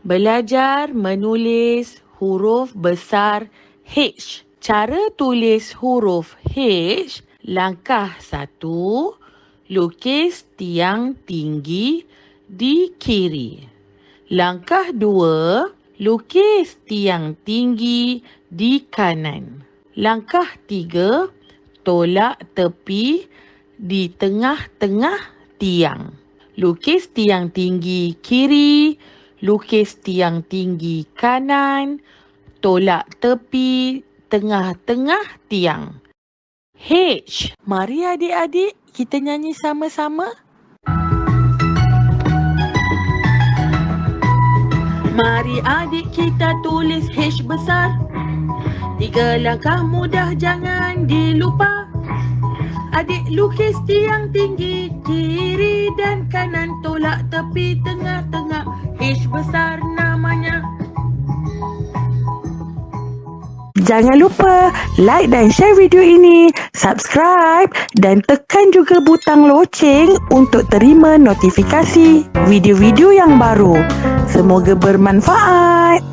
Belajar menulis huruf besar H. Cara tulis huruf H, langkah satu, lukis tiang tinggi di kiri. Langkah dua, lukis tiang tinggi di kanan. Langkah tiga, tolak tepi di tengah-tengah tiang. Lukis tiang tinggi kiri, lukis tiang tinggi kanan, tolak tepi tengah-tengah tiang. H. Mari adik-adik kita nyanyi sama-sama. Mari adik kita tulis H besar. Tiga langkah mudah jangan dilupa. Adik lukis tiang tinggi kiri dan kanan tolak tepi tengah-tengah H besar namanya. Jangan lupa like dan share video ini, subscribe dan tekan juga butang loceng untuk terima notifikasi video-video yang baru. Semoga bermanfaat.